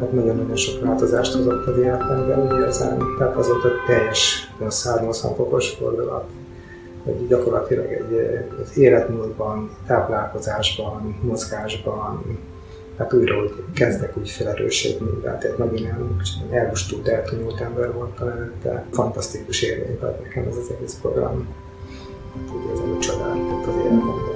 Hát nagyon-nagyon sok változást hozott az életemben, úgy érzem. Tehát az ott egy teljes 180 fokos fordulat hogy gyakorlatilag egy, az életmódban, táplálkozásban, mozgásban, hát újra, úgy kezdek úgy felerősödni, tehát egy nagyon elmustult, eltűnült ember voltam előtte. Fantasztikus élmény volt nekem ez az egész program. Úgy érzem, hogy csodáltott az életemben.